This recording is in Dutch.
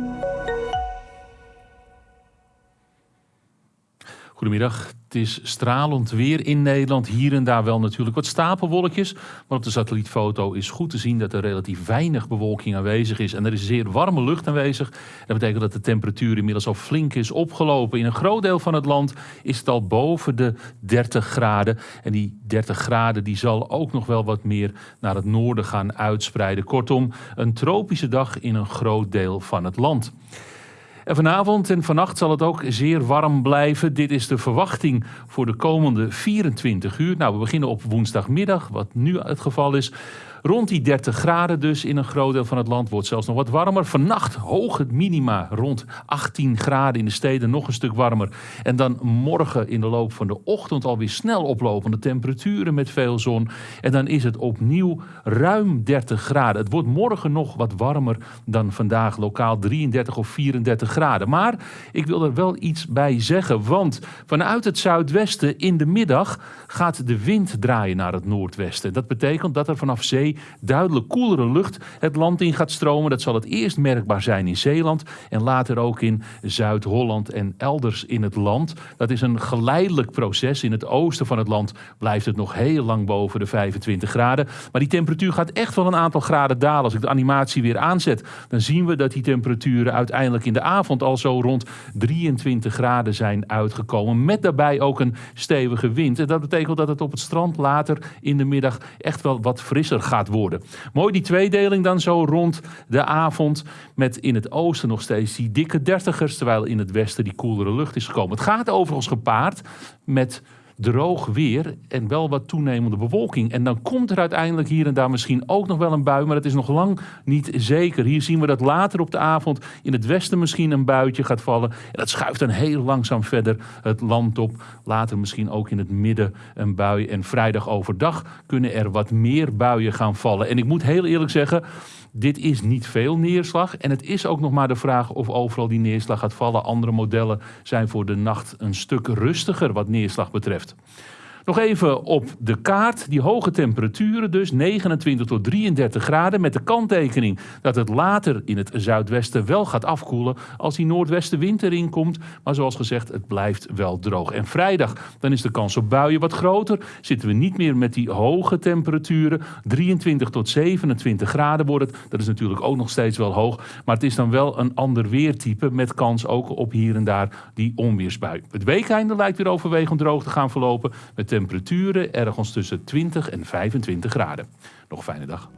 Música Goedemiddag. Het is stralend weer in Nederland. Hier en daar wel natuurlijk wat stapelwolkjes. Maar op de satellietfoto is goed te zien dat er relatief weinig bewolking aanwezig is. En er is zeer warme lucht aanwezig. Dat betekent dat de temperatuur inmiddels al flink is opgelopen. In een groot deel van het land is het al boven de 30 graden. En die 30 graden die zal ook nog wel wat meer naar het noorden gaan uitspreiden. Kortom, een tropische dag in een groot deel van het land. En vanavond en vannacht zal het ook zeer warm blijven. Dit is de verwachting voor de komende 24 uur. Nou, we beginnen op woensdagmiddag, wat nu het geval is. Rond die 30 graden dus in een groot deel van het land. Wordt zelfs nog wat warmer. Vannacht hoog het minima rond 18 graden in de steden. Nog een stuk warmer. En dan morgen in de loop van de ochtend alweer snel oplopende temperaturen met veel zon. En dan is het opnieuw ruim 30 graden. Het wordt morgen nog wat warmer dan vandaag. Lokaal 33 of 34 graden. Maar ik wil er wel iets bij zeggen. Want vanuit het zuidwesten in de middag gaat de wind draaien naar het noordwesten. Dat betekent dat er vanaf zee duidelijk koelere lucht het land in gaat stromen. Dat zal het eerst merkbaar zijn in Zeeland en later ook in Zuid-Holland en elders in het land. Dat is een geleidelijk proces. In het oosten van het land blijft het nog heel lang boven de 25 graden. Maar die temperatuur gaat echt wel een aantal graden dalen. Als ik de animatie weer aanzet, dan zien we dat die temperaturen uiteindelijk in de avond al zo rond 23 graden zijn uitgekomen. Met daarbij ook een stevige wind. En dat betekent dat het op het strand later in de middag echt wel wat frisser gaat worden. Mooi die tweedeling dan zo rond de avond. Met in het oosten nog steeds die dikke dertigers. Terwijl in het westen die koelere lucht is gekomen. Het gaat overigens gepaard met droog weer en wel wat toenemende bewolking. En dan komt er uiteindelijk hier en daar misschien ook nog wel een bui, maar dat is nog lang niet zeker. Hier zien we dat later op de avond in het westen misschien een buitje gaat vallen. En dat schuift dan heel langzaam verder het land op. Later misschien ook in het midden een bui. En vrijdag overdag kunnen er wat meer buien gaan vallen. En ik moet heel eerlijk zeggen, dit is niet veel neerslag. En het is ook nog maar de vraag of overal die neerslag gaat vallen. Andere modellen zijn voor de nacht een stuk rustiger wat neerslag betreft. Gesellschaft. Nog even op de kaart. Die hoge temperaturen dus, 29 tot 33 graden. Met de kanttekening dat het later in het zuidwesten wel gaat afkoelen als die noordwestenwind erin komt. Maar zoals gezegd, het blijft wel droog. En vrijdag, dan is de kans op buien wat groter. Zitten we niet meer met die hoge temperaturen. 23 tot 27 graden wordt het. Dat is natuurlijk ook nog steeds wel hoog. Maar het is dan wel een ander weertype met kans ook op hier en daar die onweersbui. Het weekeinde lijkt weer overwegend droog te gaan verlopen. Met temperaturen ergens tussen 20 en 25 graden. Nog een fijne dag.